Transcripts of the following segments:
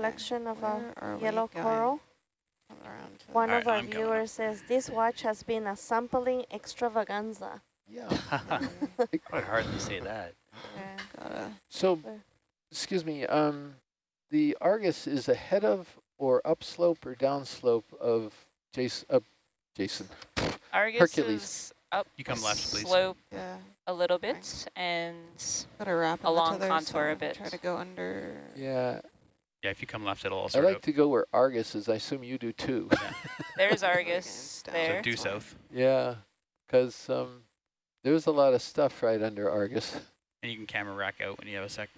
collection of Where a yellow going? coral. One the- of our I'm viewers says this watch has been a sampling extravaganza. Yeah. Quite hard to say that. Yeah. So, excuse me, um, the Argus is ahead of or upslope or downslope of Jason, uh, Jason. Argus Hercules. is up You come left, please. slope yeah, a little bit and gotta wrap 'em Along contour so a bit. Try to go under. Yeah, Yeah, if you come left, it'll all I like up. to go where Argus is. I assume you do too. there's Argus there. So due south. yeah, because um, there's a lot of stuff right under Argus. And you can camera rack out when you have a sec.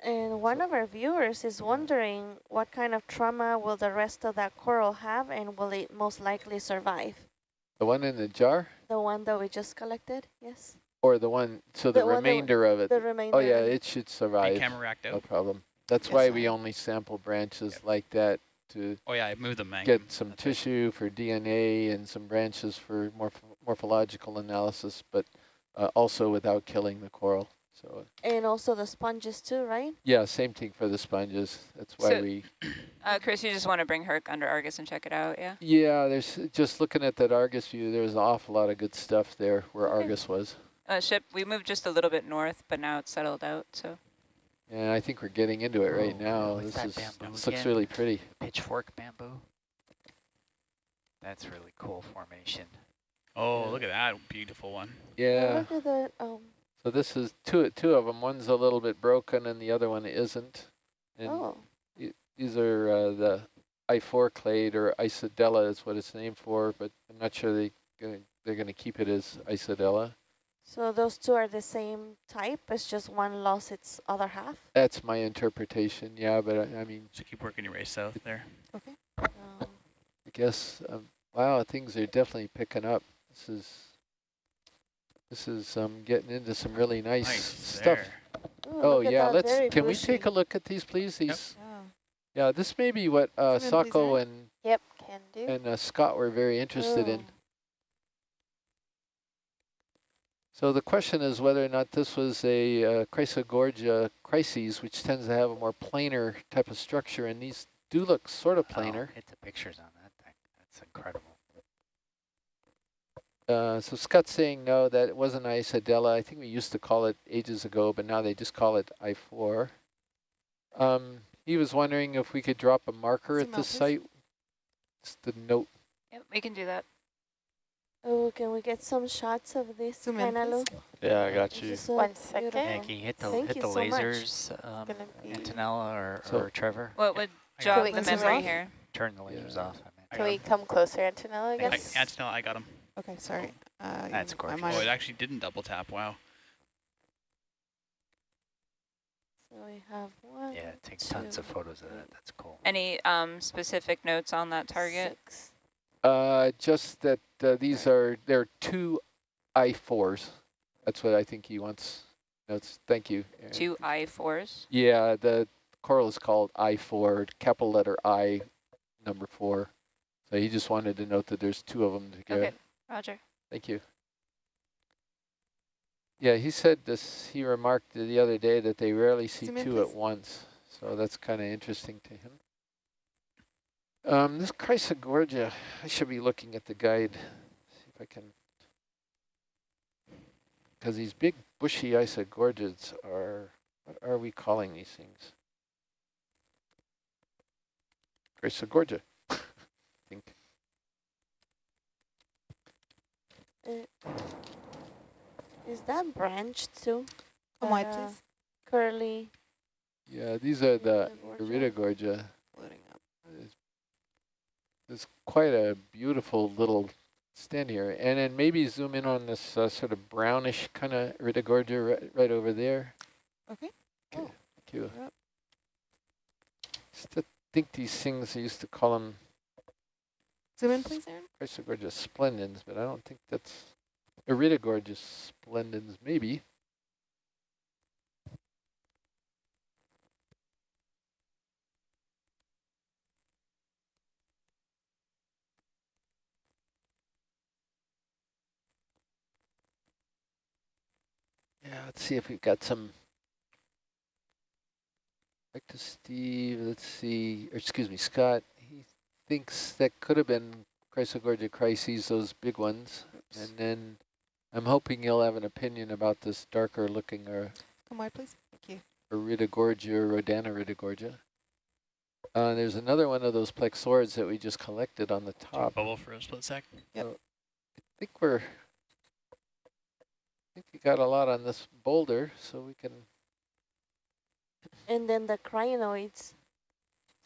And one of our viewers is wondering what kind of trauma will the rest of that coral have and will it most likely survive? The one in the jar The one that we just collected, yes? Or the one, so the, The one remainder of it. The remainder. Oh yeah, it should Be survive. camera racked No problem. That's Yes, why I- we only sample branches like that to Oh yeah, I moved them, man. get some tissue for DNA and some branches for morph morphological analysis, but uh, also without killing the coral. So And also the sponges too, right? yeah, same thing for the sponges. That's why So- we, Uh, Chris, you just want to bring Herc under Argus and check it out, yeah? yeah, there's just looking at that Argus view, there's an awful lot of good stuff there where Okay. Argus was. Uh, ship, we moved just a little bit north, but now it's settled out, so. Yeah, I think we're getting into it right Oh, now. what's This that is, bamboo this looks really pretty. Pitchfork bamboo. That's really cool formation. Oh, Yeah. look at that beautiful one. Yeah. Look at that. Um, So this is two two of them. One's a little bit broken and the other one isn't. And oh, these are uh, the I4 clade or Isidella is what it's named for, but I'm not sure they gonna, they're going to keep it as Isidella. So those two are the same type. It's just one lost its other half. That's my interpretation. Yeah, but I, I mean, So keep working your way south there. Okay. Um, I guess um, wow, things are definitely picking up. This is this is um getting into some really nice, Nice stuff. there. ooh, Oh yeah, let's very can we take a look at these please? Yep. These Oh, yeah, this may be what uh, Come in, please, Sako and Yep, can do. and uh, Scott were very interested in. Oh. So the question is whether or not this was a uh, Chrysogorgia crises, which tends to have a more planar type of structure, and these do look sort of Oh, planar. hit the pictures on that thing. That's incredible. Uh, so Scott's saying no, that it wasn't Isidella. I think we used to call it ages ago, but now they just call it I4. Um, he was wondering if we could drop a marker Zoom at out, this please. site. Just the note. Yep, we can do that. Oh, can we get some shots of this, Zoom in, Yeah, I got you. so One second. Yeah, can you hit the Thank hit you the so much. lasers, um, Gonna be- Antonella or, So- or Trevor? What would I jog the Lasers memory here? Turn the lasers Yeah. off. I meant. I Can we come closer, Antonella, I I, guess? Antonella, I got him. okay, sorry. Uh, That's gorgeous. Oh, it actually didn't double tap. Wow. So we have one, Yeah, take tons of photos of that. That's cool. Any um, specific notes on that target? six. Uh, just that uh, these are, there are two I4s. That's what I think he wants. Notes. Thank you. Aaron. Two I-4s? Yeah, the coral is called I4, capital letter I, number four. So he just wanted to note that there's two of them together. Okay, roger. Thank you. Yeah, he said this, he remarked the other day that they rarely see Zoom in, two at once. So that's kind of interesting to him. Um, this Chrysogorgia, I should be looking at the guide, see if I can. Because these big bushy isogorgids are, what are we calling these things? Chrysogorgia, I think. Uh, is that branched too? Come wide, That, uh, please. Curly. Yeah, these are the Iridogorgia? Iridogorgia. Loading up. There's, there's quite a beautiful little stand here. And then maybe zoom in on this uh, sort of brownish kind of Iridogorgia right, right over there. Okay. Okay, Oh. thank you. Yep. To think these things, I used to call them Zoom in, please, Aaron. Chrysogorgia splendens, but I don't think that's Iridogorgia splendens, maybe. Yeah, let's see if we've got some Back to Steve, let's see, or excuse me, Scott. He thinks that could have been Chrysogorgia crises, those big ones. And then I'm hoping you'll have an opinion about this darker looking or Come wide, please. Thank you. Iridogorgia or Rhodaniridogorgia. Uh, there's another one of those plexaurids that we just collected on the top. bubble for a split sec. I think we're, I think we got a lot on this boulder, so we can, And then the crinoids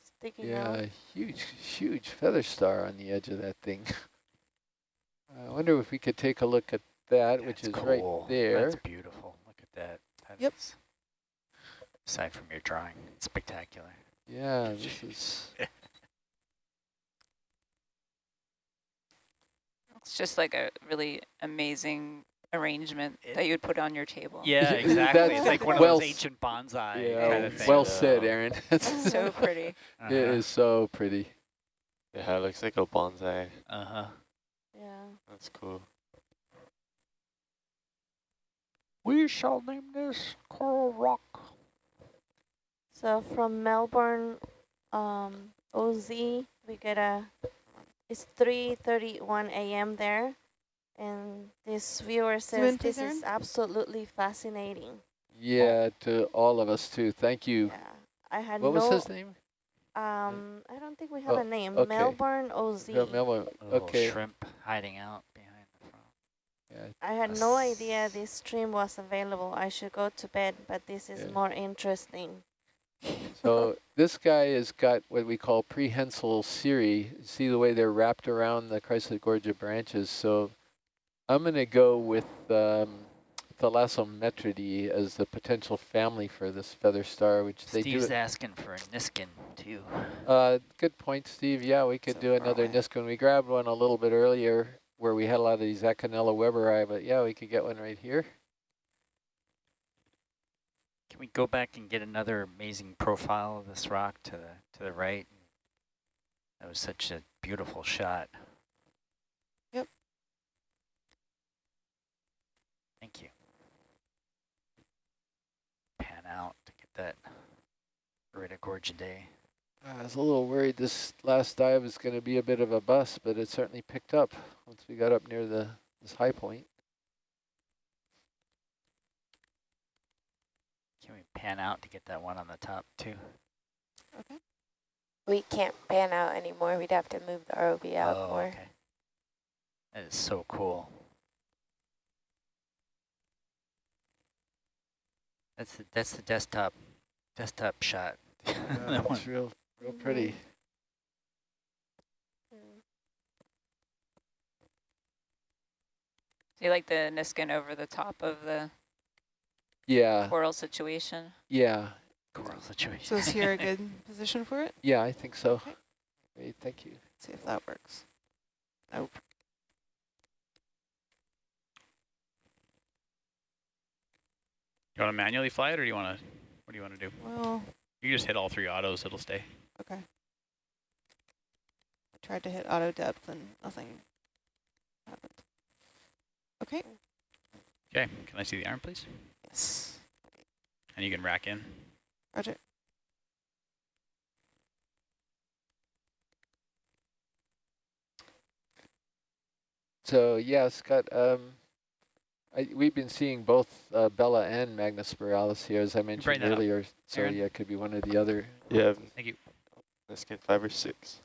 sticking yeah, out. a huge, huge feather star on the edge of that thing. I wonder if we could take a look at that, which That's is right there. That's beautiful. Look at that. That Yep. is- aside from your drawing, spectacular. Yeah, this is, It's just like a really amazing arrangement It- that you would put on your table. Yeah, That's exactly. It's like one of those ancient bonsai kind yeah, of thing. well said, Aaron. It's so pretty. Uh-huh. It is so pretty. Yeah, it looks like a bonsai. Uh-huh. Yeah. That's cool. We shall name this Coral Rock. So from Melbourne, um, OZ, we get a, it's 3.31 a.m. there. And this viewer says in, please, this is absolutely fascinating. Yeah, to all of us too. Thank you. Yeah. I had What no, was his name? um, I don't think we have Oh, a name. okay. Melbourne OZ. Yeah, Melbourne. Okay. shrimp hiding out behind the front. Yeah, I had no idea this stream was available. I should go to bed, but this is Yeah. more interesting. So this guy has got what we call prehensile cirri. See the way they're wrapped around the Chrysogorgia branches. So I'm going to go with um, Thalassometridae as the potential family for this feather star, which they Steve's asking for a Niskin, too. Uh, good point, Steve. Yeah, we could So do another away. Niskin. We grabbed one a little bit earlier where we had a lot of these Acanella weberi, but yeah, we could get one right here. Can we go back and get another amazing profile of this rock to the to the right? That was such a beautiful shot. Thank you. Pan out to get that Iridogorgidae. Uh, I was a little worried this last dive was going to be a bit of a bust, but it certainly picked up once we got up near the this high point. Can we pan out to get that one on the top too? Okay. We can't pan out anymore. We'd have to move the ROV out oh, more. okay. That is so cool. That's the that's the desktop desktop shot. that one's real, real pretty. Mm-hmm. Mm-hmm. Do you like the Niskin over the top of the Yeah, coral situation? yeah, Coral situation. So is here a good position for it? yeah, I think so. Okay. Great, thank you. See if that works. Nope. You want to manually fly it, or do you want to? What do you want to do? Well, You just hit all three autos; it'll stay. okay. I tried to hit auto depth and nothing happened. Okay. Okay. Can I see the arm, please? Yes. And you can rack in. Roger. So yeah, Scott, um, I, we've been seeing both uh, Bella and Magnospiralis here, as I mentioned that up, earlier. So Aaron. yeah, it could be one or the other. Yeah, Thank you. let's get five or six.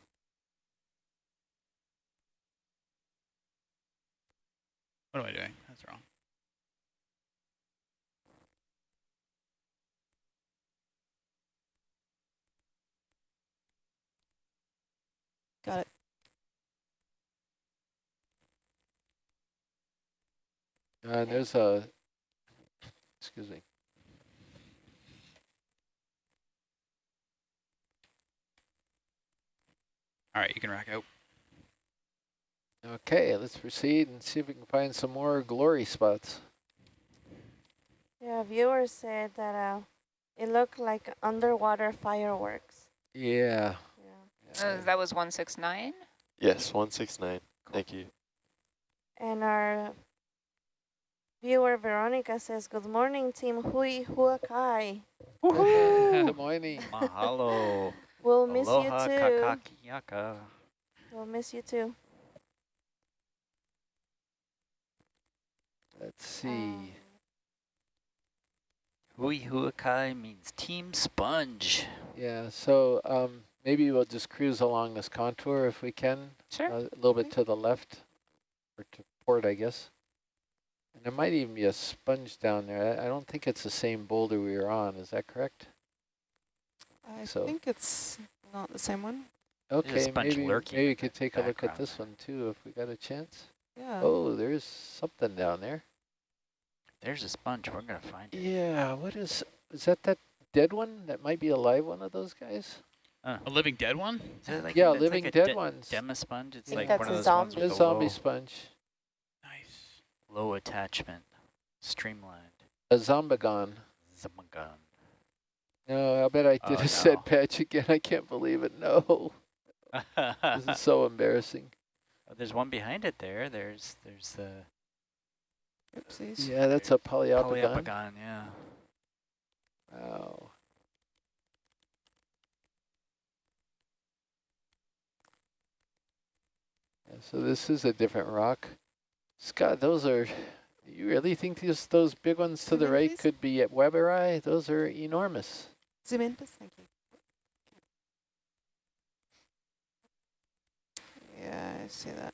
What am I doing? That's wrong. Got it. Uh, there's a, excuse me. All right, you can rack out. Okay, let's proceed and see if we can find some more glory spots. Yeah, viewers said that uh, it looked like underwater fireworks. Yeah. Yeah. Uh, that was 169? Yes, 169. Thank you. And our viewer Veronica says, "Good morning, team Hui Huakai." Good morning. Mahalo. We'll miss Aloha you too. kakakiyaka. We'll miss you too. Let's see. Um, Hui huakai means team sponge. Yeah, so um, maybe we'll just cruise along this contour if we can, Sure. a little bit Okay. to the left, or to port, I guess. And there might even be a sponge down there. I, I don't think it's the same boulder we were on. Is that correct? I So- think it's not the same one. Okay, maybe, maybe we could take a look at this there. one too if we got a chance. Yeah. Oh, there's something down there. There's a sponge. We're gonna find it. Yeah, what is, is that that dead one? That might be a live one of those guys? A living dead one? Is like Yeah, it's living like a dead de- ones. Dema sponge. It's like one a of those ones zombie. with A zombie low, sponge. Nice. low attachment, streamlined. A zombagon. Zamagon. No, I bet I oh, did Oh, a set patch again. I can't believe it. No, this is so embarrassing. Oh, there's one behind it there. There's there's the Oopsies. Yeah, that's a poliopogon. poliopogon. Yeah. Wow. Yeah, so this is a different rock. Scott, those are, you really think these, those big ones to Zoom the right please. could be at Weberi? Those are enormous. Zoom in, please. Thank you. Yeah, I see that.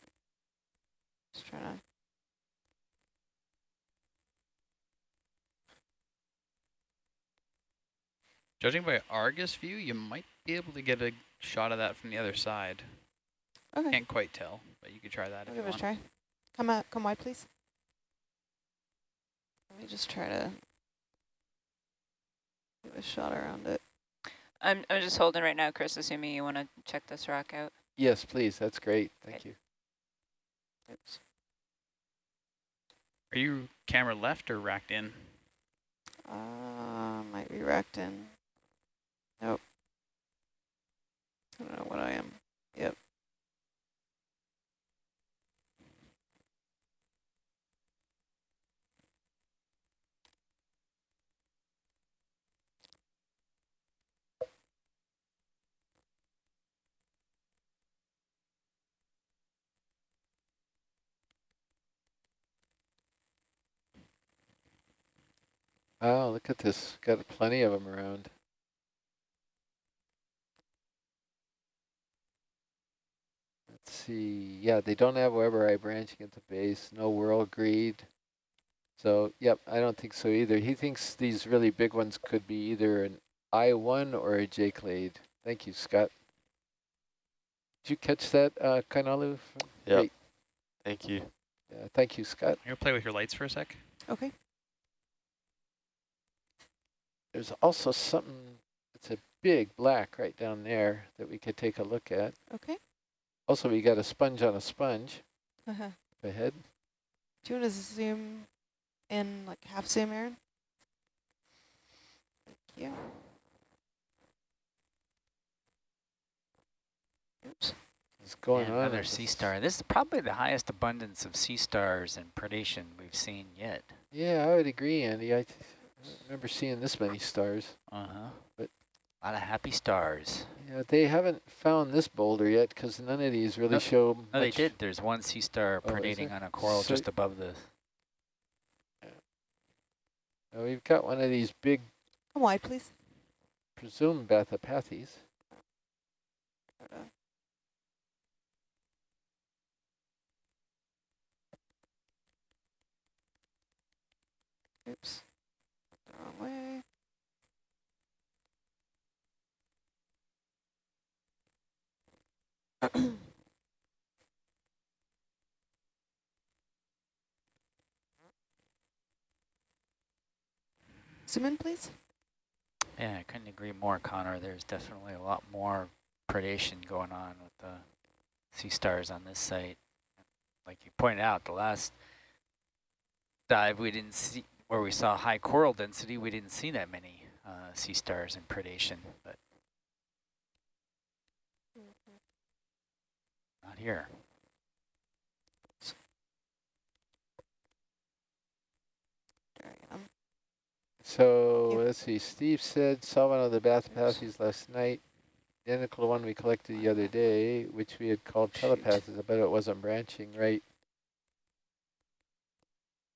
Just trying to. Judging by Argus view, you might be able to get a shot of that from the other side. Okay, Can't quite tell, but you could try that I'll if you give it a try. Come out, come wide, please. Let me just try to give a shot around it. I'm, I'm just holding right now, Chris, assuming you want to check this rock out. Yes, please. That's great. Thank Okay. you. Oops. Are you camera left or racked in? Uh, might be racked in. Nope. I don't know what I am. Yep. Wow, look at this. Got plenty of them around. Let's see. Yeah, they don't have Weberi branching at the base. No whirl greed. So, yep, I don't think so either. He thinks these really big ones could be either an I-1 or a J-clade. Thank you, Scott. Did you catch that, uh, Kainalu? Yep. Great. Thank you. Yeah, thank you, Scott. I'm gonna play with your lights for a sec. Okay. There's also something, it's a big black right down there that we could take a look at. Okay. Also, we got a sponge on a sponge Uh-huh. up ahead. Do you want to zoom in like half zoom, Aaron? Thank you. Oops. What's going And on? Another sea this? star. This is probably the highest abundance of sea stars and predation we've seen yet. Yeah, I would agree, Andy. I, th I don't remember seeing this many stars. Uh-huh. But- A lot of happy stars. Yeah, they haven't found this boulder yet because none of these really No- show No, they did. There's one sea star Oh, predating on a coral So- just above the... Uh, we've got one of these big, Come wide, please. presumed Bathypathes. Try to- Oops. Way. Zoom in, please. Yeah, I couldn't agree more, Connor. There's definitely a lot more predation going on with the sea stars on this site. Like you pointed out, the last dive we didn't see, where we saw high coral density, we didn't see that many uh, sea stars and predation, but not here. There I am. So let's see, Steve said saw one of the Bathypathes last night, identical to one we collected the other day, which we had called telopathes. but it wasn't branching, right?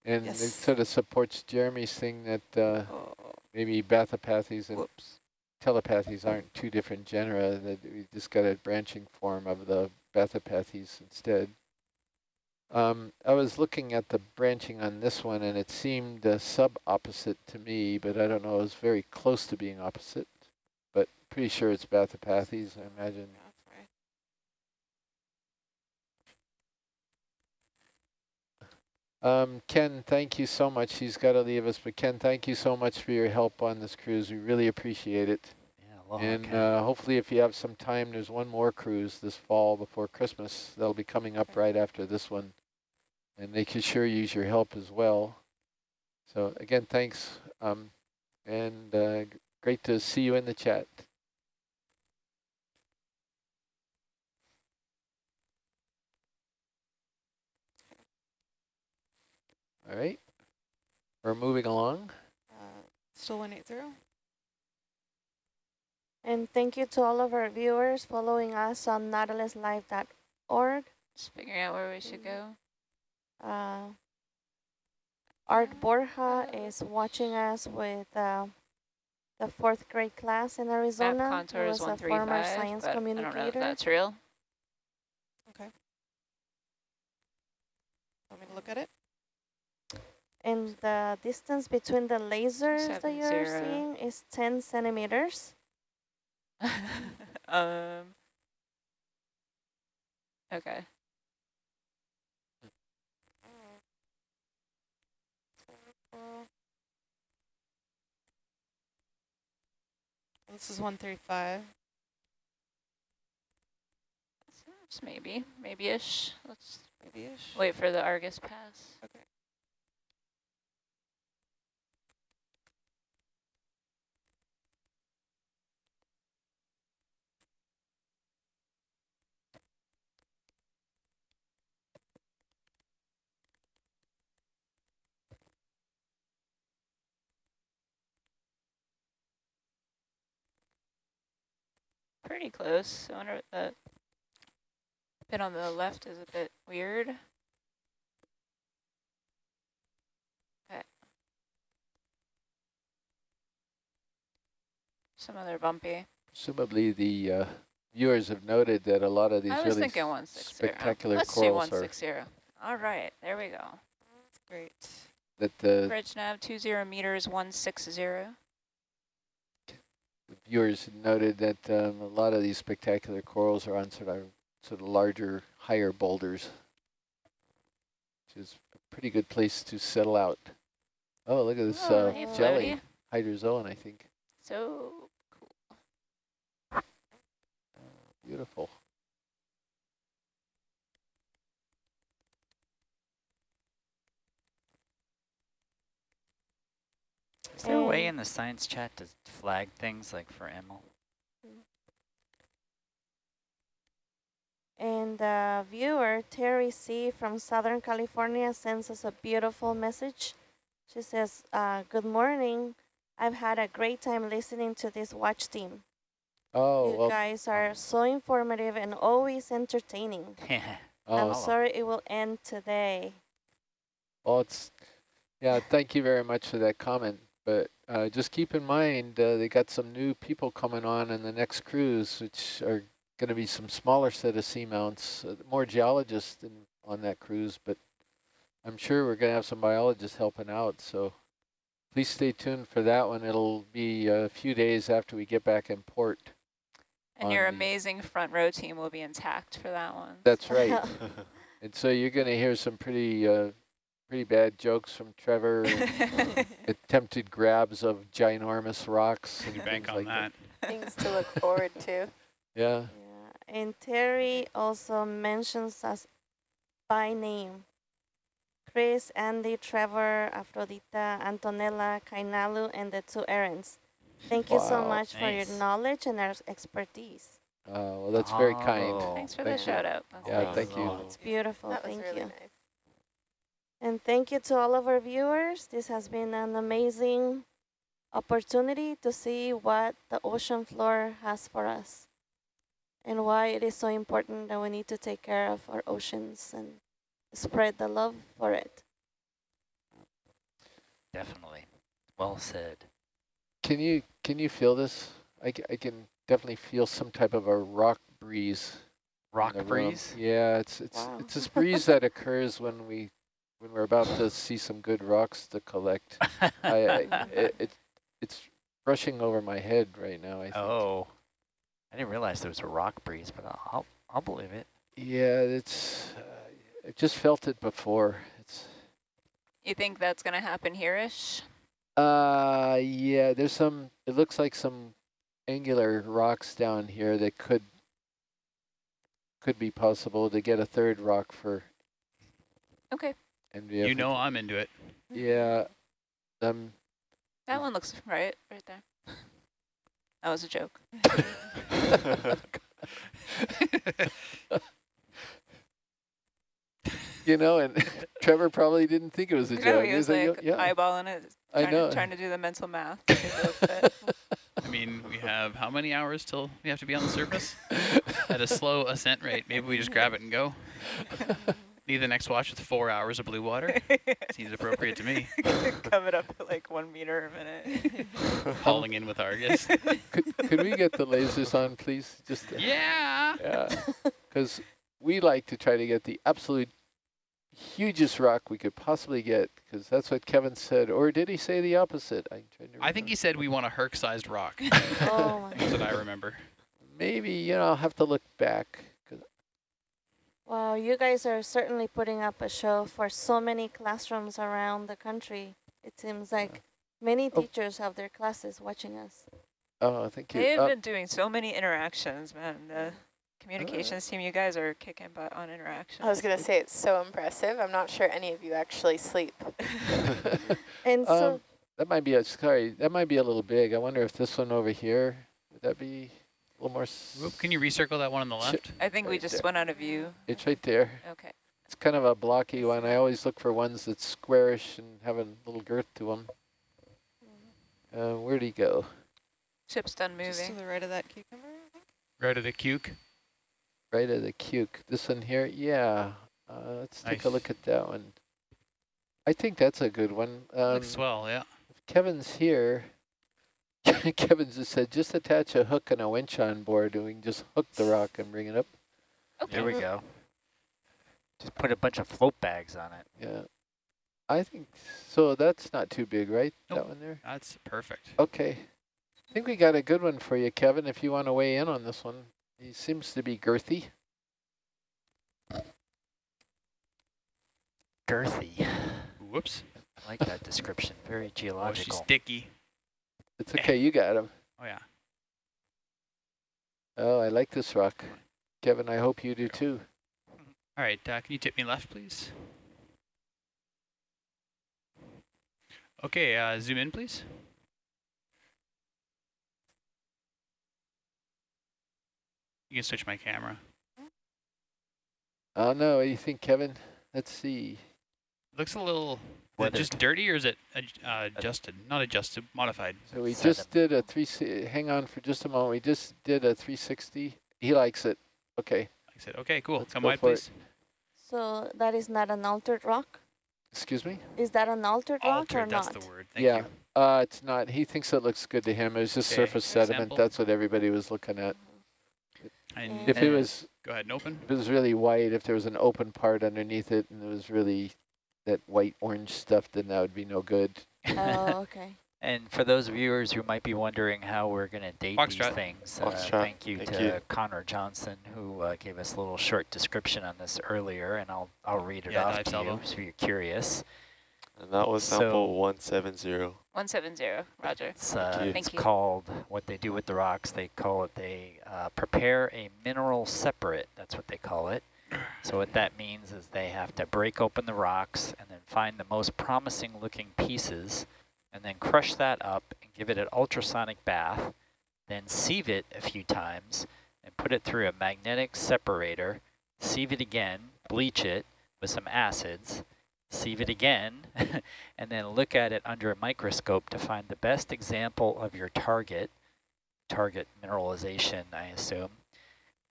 And it sort of supports Jeremy's thing that uh, Oh, maybe bathypathes and whoops. telopathes aren't two different genera, that we just got a branching form of the bathypathes instead. Um, I was looking at the branching on this one and it seemed uh, sub-opposite to me, but I don't know, it was very close to being opposite, but pretty sure it's bathypathes, I imagine. Yeah, that's right. Um, Ken, thank you so much. He's got to leave us, but Ken, thank you so much for your help on this cruise. We really appreciate it. Yeah, And uh, hopefully if you have some time, there's one more cruise this fall before Christmas. That'll be coming up right after this one. And they can sure use your help as well. So again, thanks. Um, and uh, great to see you in the chat. All right, we're moving along. Uh, still 180? And thank you to all of our viewers following us on nautiluslive.org. Just figuring out where we should go. Uh, Art Borja is watching us with uh, the fourth grade class in Arizona. Map contour is a former 135, science but I don't know if communicator. that's real. Okay. Want me to look at it? And the distance between the lasers that you're zero. seeing is 10 centimeters. um. Okay. This is 135. Just maybe, maybe-ish. Let's Maybe-ish. wait for the Argus pass. Okay. Pretty close. I wonder what the bit on the left is a bit weird. Okay. Some other bumpy. Presumably the uh, viewers have noted that a lot of these I was really thinking 160. spectacular Let's do corals are 160. All right, there we go. Great. that the Bridge nav 20 meters 160. Viewers noted that um, a lot of these spectacular corals are on sort of sort of larger, higher boulders, which is a pretty good place to settle out. Oh, look at this Oh, uh, hey, jelly, hydrozoan, I think. So Beautiful. Is there a way in the science chat to flag things like for Emil? And the viewer, Terry C. from Southern California, sends us a beautiful message. She says, uh, good morning. I've had a great time listening to this watch team. Oh, you well, guys are so informative and always entertaining. Oh, I'm oh, sorry it will end today. well, it's, yeah, thank you very much for that comment. But uh, just keep in mind, uh, they got some new people coming on in the next cruise, which are going to be some smaller set of seamounts, uh, more geologists in, on that cruise, but I'm sure we're going to have some biologists helping out. So please stay tuned for that one. It'll be a few days after we get back in port. And your amazing front row team will be intact for that one. That's right. and so you're going to hear some pretty, uh, pretty bad jokes from Trevor. and attempted grabs of ginormous rocks. Can and you bank things on like that? Things to look forward to. Yeah. Yeah. And Terry also mentions us by name. Chris, Andy, Trevor, Afrodita, Antonella, Kainalu, and the two Aarons. Thank you so Wow. much for your knowledge and our expertise. Uh, well, that's very kind. Oh. Thanks for Thank the you. shout out. That's Yeah, nice. thank you. Oh, It's beautiful. That was Thank really you. nice. And thank you to all of our viewers. This has been an amazing opportunity to see what the ocean floor has for us and why it is so important that we need to take care of our oceans and spread the love for it. Definitely. Well said. Can you can you feel this? I, I can definitely feel some type of a rock breeze. Rock the room. breeze? Yeah, it's it's Wow. it's this breeze that occurs when we when we're about to see some good rocks to collect. I, I it, it it's rushing over my head right now. I think. oh. I didn't realize there was a rock breeze, but I'll, I'll, I'll believe it. Yeah, it's. Uh, I just felt it before. It's. You think that's going to happen here-ish? Uh, yeah. There's some. It looks like some angular rocks down here that could could be possible to get a third rock for Okay. NVF. You know I'm into it. Yeah. Um. That one looks right, right there. That was a joke. you know, and Trevor probably didn't think it was a No, joke. he was like yeah. eyeballing it, I trying, know. To, trying to do the mental math. to see if it would fit. I mean, we have how many hours till we have to be on the surface? At a slow ascent rate, maybe we just grab it and go. Need the next watch with four hours of blue water. Seems appropriate to me. Coming up at like one meter a minute. Hauling in with Argus. could, could we get the lasers on, please? Just to- Yeah. Yeah, because we like to try to get the absolute hugest rock we could possibly get, because that's what Kevin said. Or did he say the opposite? I'm trying to I think he said we want a Herc-sized rock. Oh my. That's what I remember. Maybe, you know, I'll have to look back. 'Cause- Wow, you guys are certainly putting up a show for so many classrooms around the country. It seems like many Oh. teachers have their classes watching us. oh, thank you. They've Uh, been doing so many interactions, man. The communications team, you guys are kicking butt on interactions. I was going to say it's so impressive. I'm not sure any of you actually sleep. And so, um, that might be, a, sorry, that might be a little big. I wonder if this one over here, would that be a little more, s- Can you recircle that one on the left? I think we just there. went out of view. it's right there. Okay. It's kind of a blocky one. I always look for ones that's squarish and have a little girth to them. Uh, where'd he go? Ship's done moving. Just to moving. the right of that cucumber, I think. Right of the cuke. Right of the cuke. This one here? Yeah. Uh, let's take a look at that one. I think that's a good one. Um, Looks swell, yeah. if Kevin's here. Kevin just said, just attach a hook and a winch on board and we can just hook the rock and bring it up. Okay. There we go. Just put a bunch of float bags on it. Yeah. I think, so that's not too big, right? That one there? That's perfect. Okay. I think we got a good one for you, Kevin, if you want to weigh in on this one. He seems to be girthy. Girthy. Whoops. I like that description. Very geological. Oh, she's sticky. It's okay, you got him. Oh, yeah. Oh, I like this rock. Kevin, I hope you do too. All right, uh, can you tip me left, please? Okay, uh, zoom in, please. You can switch my camera. Oh no, what do you think, Kevin? Let's see. Looks a little, is it just dirty or is it uh, adjusted? Not adjusted, modified. So we Seven. just did a three. Hang on for just a moment. We just did a 360. He likes it. Okay. I said, okay, cool. Let's Come go wide, for it. please. so that is not an altered rock? Excuse me. Is that an altered rock or Altered, that's not? the word. Thank yeah. you. Uh, it's not. He thinks it looks good to him. It was just Okay, surface sediment. example. That's what everybody was looking at. And If it was, go ahead and open. if it was really white, if there was an open part underneath it, and it was really that white orange stuff, then that would be no good. Oh, okay. And for those viewers who might be wondering how we're going to date these Foxtrot. things, uh, thank you thank to you. Connor Johnson, who uh, gave us a little short description on this earlier, and I'll I'll read it Yeah, off dive to salvo. you if you're curious. And that was So- sample 170. 170, roger. It's, uh, Thank you. Thank it's you. called, what they do with the rocks, they call it, they uh, prepare a mineral separate, that's what they call it. So what that means is they have to break open the rocks and then find the most promising looking pieces and then crush that up and give it an ultrasonic bath, then sieve it a few times and put it through a magnetic separator, sieve it again, bleach it with some acids, sieve it again, and then look at it under a microscope to find the best example of your target, target mineralization, I assume.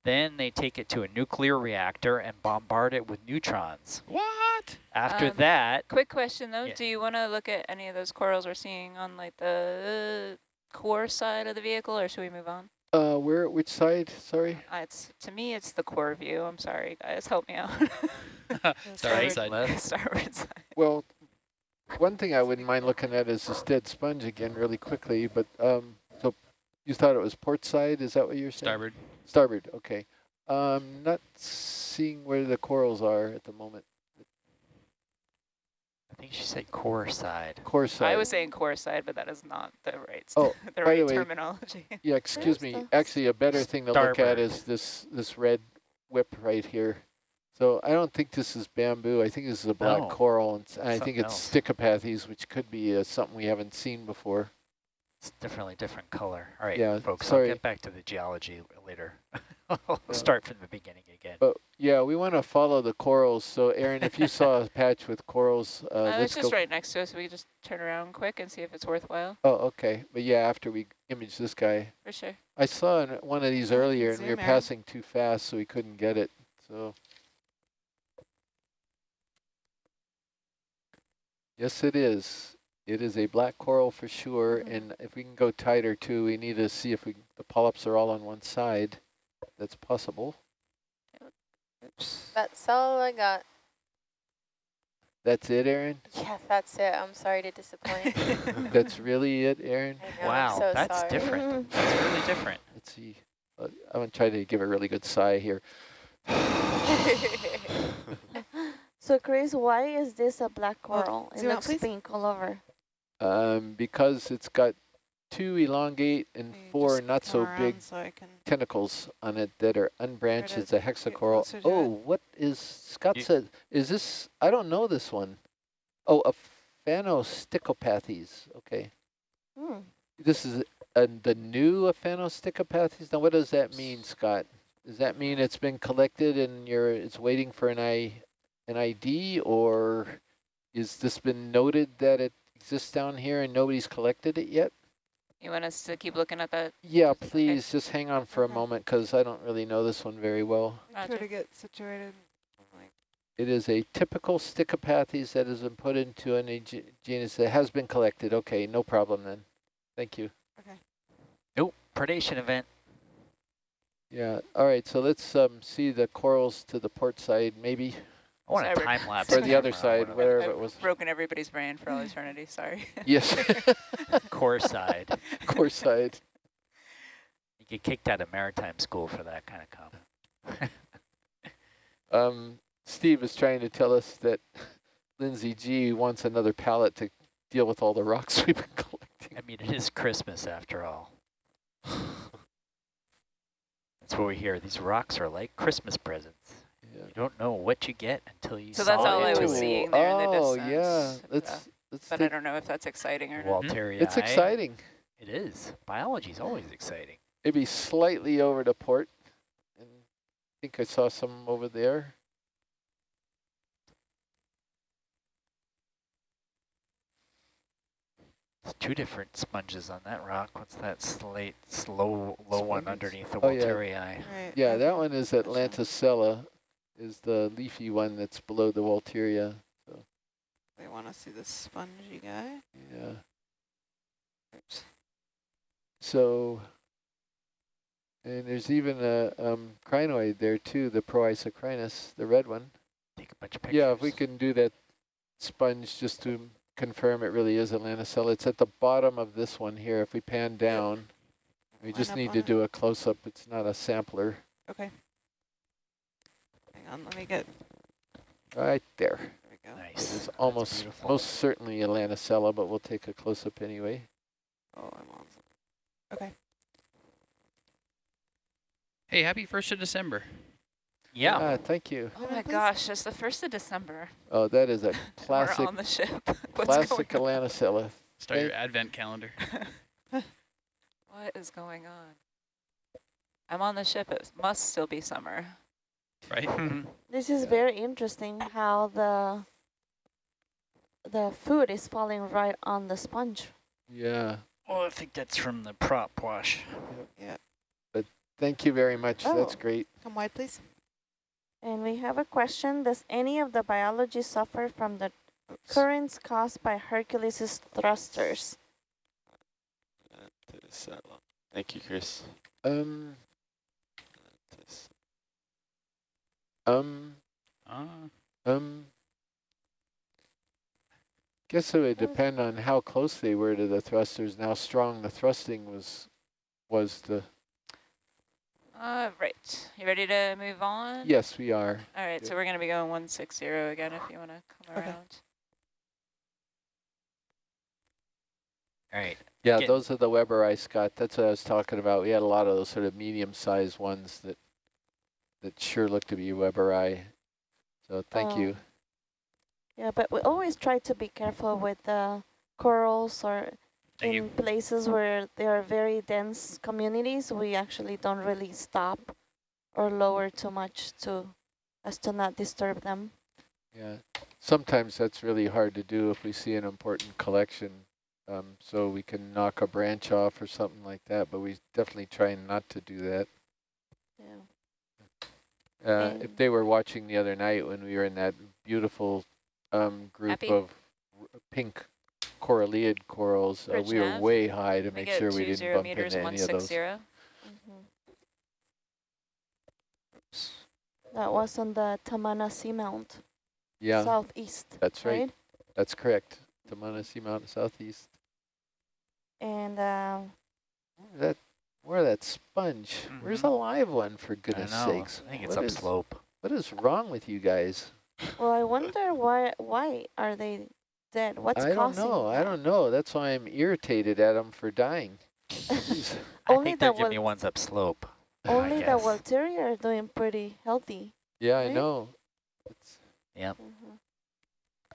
Then they take it to a nuclear reactor and bombard it with neutrons. What? After Um, that, Quick question though, Yeah. do you want to look at any of those corals we're seeing on like the core side of the vehicle or should we move on? Uh, where, which side, sorry? Uh, it's To me, it's the core view. I'm sorry, guys. Help me out. Starboard Right, side. left. Starboard side. Well, one thing I wouldn't mind looking at is this dead sponge again really quickly, but, um, so you thought it was port side, is that what you're saying? Starboard. Starboard, okay. Um, not seeing where the corals are at the moment. I think she said core side. Core side. I was saying core side, but that is not the right, Oh, the by the right way- terminology. Yeah, excuse me. the Actually, a better thing to look at is this this red whip right here. So I don't think this is bamboo. I think this is a black No. coral, and I think it's else. stichopathes, which could be uh, something we haven't seen before. It's definitely different color. All right, Yeah, folks, sorry. I'll get back to the geology later. I'll Yeah. start from the beginning again. But yeah, we want to follow the corals. So Aaron, if you saw a patch with corals, uh, Uh, it's just right next to us. We can just turn around quick and see if it's worthwhile. Oh, okay. But yeah, after we image this guy, For sure. I saw one of these Yeah, you can earlier, and we were zoom in. passing too fast, so we couldn't get it. So. Yes, it is. It is a black coral for sure, Mhm. and if we can go tighter too, we need to see if we the polyps are all on one side. That's possible. Oops. That's all I got. That's it, Aaron? Yeah, that's it. I'm sorry to disappoint. That's really it, Aaron? Know, wow, so that's sorry. different. That's really different. Let's see. Uh, I'm going to try to give a really good sigh here. So Chris, why is this a black Well, coral? It looks pink all over. Um, because it's got two elongate and you four not so big So tentacles on it that are unbranched. It's a hexacoral. Oh, what is, Scott You- said, is this, I don't know this one. Oh, a Phanosticopathes. Okay. Hmm. This is uh, the new Phanosticopathes. Now, what does that mean, Scott? Does that mean it's been collected and you're, it's waiting for an I, an ID, or is this been noted that it exists down here and nobody's collected it yet? You want us to keep looking at that? Yeah, please, just hang on for a moment, because I don't really know this one very well. Try to get situated. It is a typical Stichopathes that has been put into an a ge- genus that has been collected. Okay, no problem then. Thank you. Okay. Nope, predation event. Yeah, all right, so let's um, see the corals to the port side, maybe, I want a time lapse. or the other side, one of whatever I've it was. broken everybody's brain for all eternity. Sorry. Yes, the Core side. core side. You get kicked out of maritime school for that kind of comment. Um, Steve is trying to tell us that Lindsay G wants another pallet to deal with all the rocks we've been collecting. I mean, it is Christmas after all. That's what we hear. These rocks are like Christmas presents. Yeah. You don't know what you get until you So saw that's all I was it. seeing there in the oh, distance. yeah. Uh, Let's, let's But I don't know if that's exciting or not. Walteria. it's exciting. It is. Biology is always exciting. Maybe slightly over to port. And I think I saw some over there. There's two different sponges on that rock. What's that slate, slow, low one underneath the Oh, yeah. Right. Yeah, that one is Atlanticella, is the leafy one that's below the Walteria. So. They want to see the spongy guy. Yeah. Oops. So, and there's even a um, crinoid there too, the Proisocrinus, the red one. Take a bunch of pictures. Yeah, if we can do that sponge just to confirm it really is Atlanticella. It's at the bottom of this one here. If we pan down, we Line just need to it. do a close-up. It's not a sampler. Okay. Hang on, let me get. Right there. There we go. It Nice. is almost, most certainly Atlanticella, but we'll take a close-up anyway. Oh, I'm on. Okay. Hey, happy 1st of December. Yeah. Ah, thank you. Oh Come my gosh, it's the 1st of December. Oh, that is a classic, We're on the ship. What's classic going on? Atlanticella. Start your advent calendar. What is going on? I'm on the ship. It must still be summer. Right? This is very interesting how the the food is falling right on the sponge. Yeah. Well, I think that's from the prop wash. Yeah. But thank you very much. That's Oh. great. Come wide, please. And we have a question. Does any of the biology suffer from the Oops. currents caused by Hercules' thrusters? This, that long. Thank you, Chris. Um, This. Um, Ah, um. Guess it would depend on how close they were to the thrusters and how strong the thrusting was. Was the Uh, right. You ready to move on? yes, we are. All right, Yeah. so we're going to be going 160 again if you want to come Okay. around. All right. Yeah, Get- those are the Weber ice, Scott. That's what I was talking about. We had a lot of those sort of medium-sized ones that that sure look to be Weber eye. So thank Oh. you. Yeah, but we always try to be careful with the corals or Thank in you. places where there are very dense communities, we actually don't really stop or lower too much to as to not disturb them. Yeah, sometimes that's really hard to do if we see an important collection. Um, so we can knock a branch off or something like that, but we definitely try not to do that. Yeah. Uh, if they were watching the other night when we were in that beautiful um, group Happy? of r- pink coralliid corals, uh, we were way high to We make sure we didn't bump meters into any of those. 160. Mhm. That was on the Tamana Seamount, Yeah, southeast, that's right. right? That's correct. The Manasi Mountain Southeast. And uh, That where that sponge? Where's a Mhm. live one for goodness know. sakes? I think it's What is- upslope. What is wrong with you guys? well, I wonder why why are they dead? What's I don't causing? know. I don't know. That's why I'm irritated at them for dying. Jeez. I Only think they're the giving me ones upslope. I Only the guess. Walteria are doing pretty healthy. yeah, I know. It's, Yep. Mhm.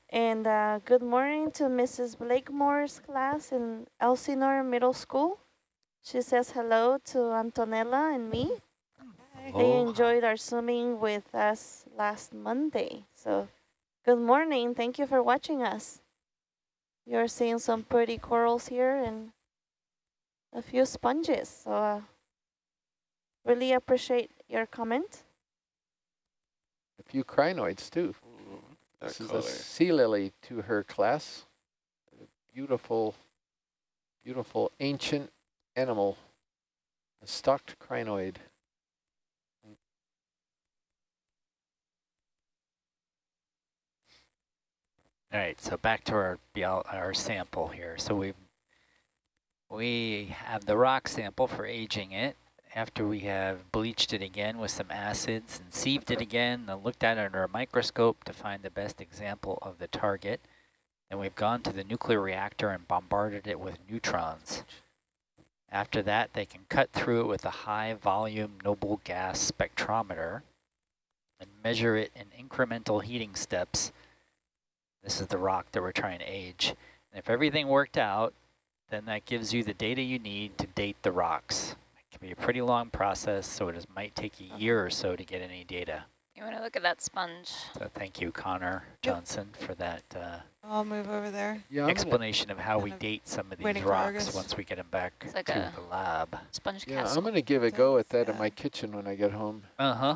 And uh, good morning to Mrs. Blakemore's class in Elsinore Middle School. She says hello to Antonella and me. They Aloha. enjoyed our swimming with us last Monday. So good morning. Thank you for watching us. You're seeing some pretty corals here and a few sponges. So uh, really appreciate your comment. a few crinoids too. Ooh, that This is a sea lily to her class. A beautiful, beautiful ancient animal. A stalked crinoid. All right, so back to our our sample here. So we we have the rock sample for aging it. After we have bleached it again with some acids and sieved it again, and looked at it under a microscope to find the best example of the target. And we've gone to the nuclear reactor and bombarded it with neutrons. After that, they can cut through it with a high volume noble gas spectrometer and measure it in incremental heating steps this is the rock that we're trying to age. And if everything worked out, then that gives you the data you need to date the rocks. It can be a pretty long process, so it might take a year or so to get any data. You want to look at that sponge? So thank you, Connor Yep. Johnson, for that uh, I'll move over there. Yeah, I'm gonna, explanation of how we date some of these rocks once we get them back It's like to a- the lab. Sponge yeah, castle. I'm gonna give a go at that in my kitchen when I get home. Uh-huh.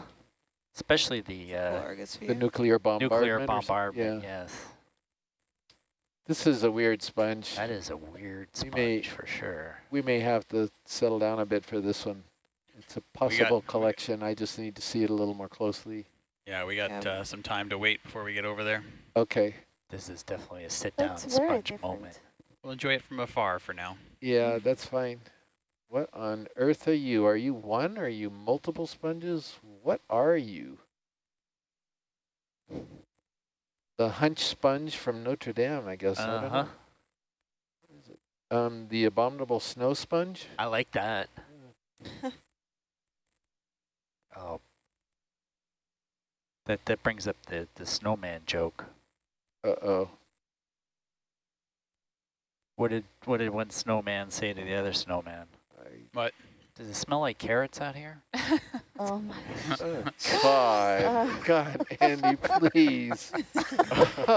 Especially the uh, The nuclear bombardment. nuclear bombardment, Yeah. yes. This is a weird sponge. That is a weird We may- sponge for sure. We may have to settle down a bit for this one. It's a possible collection. I just need to see it a little more closely. Yeah, we got Yeah. uh, some time to wait before we get over there. Okay. This is definitely a sit-down sponge different. moment. We'll enjoy it from afar for now. Yeah, that's fine. What on earth are you? Are you one? Are you multiple sponges? What are you? The hunch sponge from Notre Dame, I guess. Uh-huh. know. What is it? Um, the abominable snow sponge? I like that. oh. That that brings up the, the snowman joke. Uh-oh. What did what did one snowman say to the other snowman? What? Does it smell like carrots out here? Oh my. Uh, God, Uh. God, Andy, please.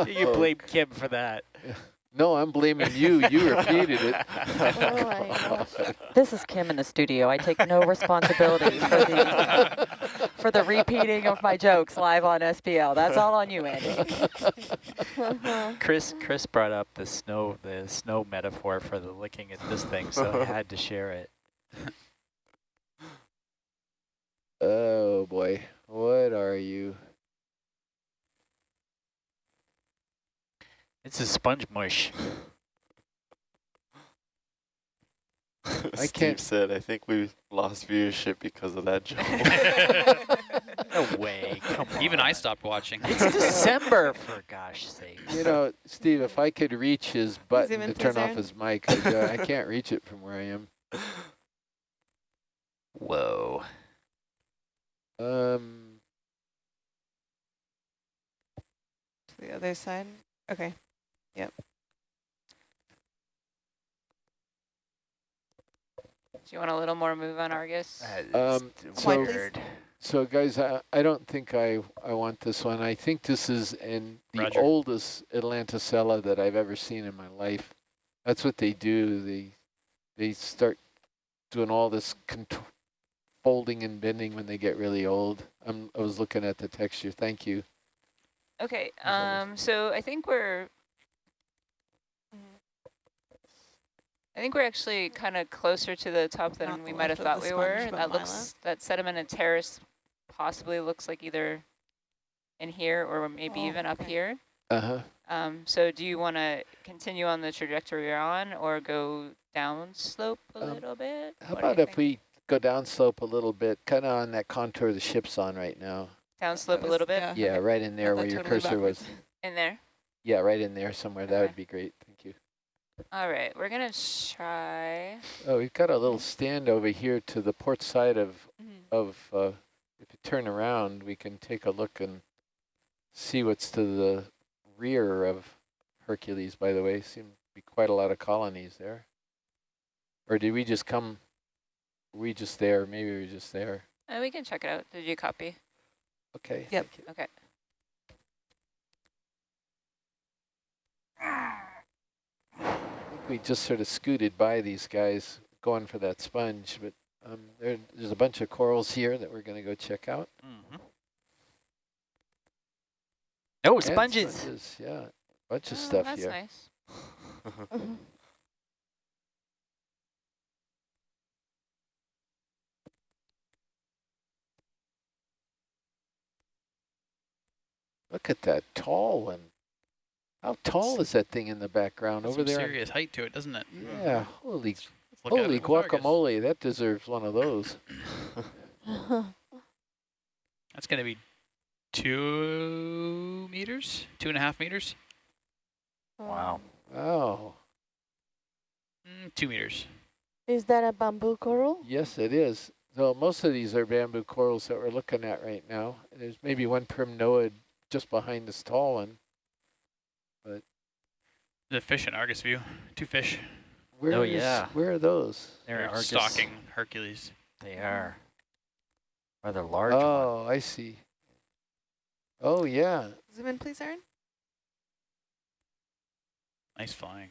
you blame Kim for that. No, I'm blaming you. You repeated it. Oh my gosh. This is Kim in the studio. I take no responsibility for the for the repeating of my jokes live on SPL. That's all on you, Andy. Chris Chris brought up the snow the snow metaphor for the licking at this thing, so I had to share it. Oh boy, what are you? It's a sponge mush. Steve can't- said, I think we lost viewership because of that joke. No way. Come on. Even I stopped watching. It's December, for gosh sake. You know, Steve, if I could reach his button to turn off his mic, I'd, uh, I can't reach it from where I am. Whoa. Um, The other side. Okay. Do you want a little more move on Argus? Um, so- weird. so guys, I, I don't think I, I want this one. I think this is in the Roger. oldest Atlantisella that I've ever seen in my life. That's what they do. They, they start doing all this folding and bending when they get really old. I'm, I was looking at the texture. Thank you. Okay, um, so I think we're, I think we're actually kind of closer to the top than Not we might have thought we were. sponge, but That looks, left. that sedimented terrace possibly looks like either in here or maybe Oh, even up okay. here. Uh-huh. Um, so do you want to continue on the trajectory you're on or go down slope a Um, little bit? How What about if think? we go down slope a little bit, kind of on that contour the ship's on right now? Down slope a little bit? yeah. Yeah, okay. right in there Got where your totally cursor was. In there? Yeah, right in there somewhere. That would be great. Thank you. All right, we're going to try. Oh, we've got a little stand over here to the port side of, Mhm. of uh, if you turn around, we can take a look and see what's to the rear of Hercules, by the way. Seem to be quite a lot of colonies there. Or did we just come, were we just there? Maybe we were just there. Uh, we can check it out. Did you copy? Okay. Yep. thank you. Okay. I think we just sort of scooted by these guys going for that sponge, but um, there, there's a bunch of corals here that we're going to go check out. Mhm. Oh, And sponges. Yeah, bunch of Oh, stuff that's here. nice. Look at that tall one. How tall is that thing in the background Got over some there? serious height to it, doesn't it? Yeah, holy, Let's look at it holy guacamole, that deserves one of those. That's going to be two meters, two and a half meters, Wow. Wow, mm, two meters. Is that a bamboo coral? yes it is. So most of these are bamboo corals that we're looking at right now. There's maybe one primnoid just behind this tall one. The fish in Argus view, two fish. Where Oh, is- yeah. Where are those? They're They're Argus. stalking Hercules. They are. Rather large one. Oh, I see. Oh, yeah. Zoom in, please, Aaron. Nice flying.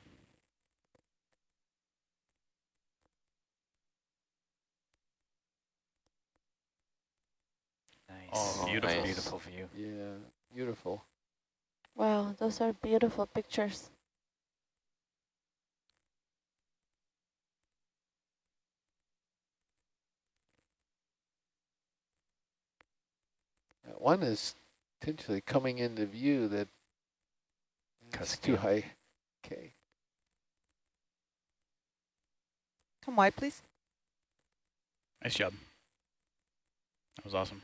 Nice. Oh, beautiful. Beautiful view. Yeah, beautiful. Wow, those are beautiful pictures. One is potentially coming into view that it's too high. Okay. Come wide, please. Nice job. That was awesome.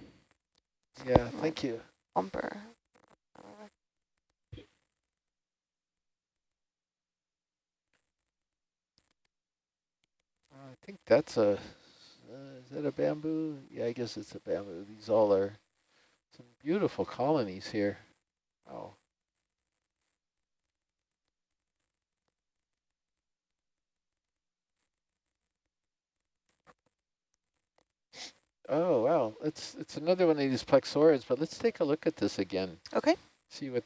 Yeah, thank you. Bumper. I think that's a, uh, is that a bamboo? Yeah, I guess it's a bamboo. These all are some beautiful colonies here. Oh. Oh, wow. It's, it's another one of these plexaurids, but let's take a look at this again. Okay. See what,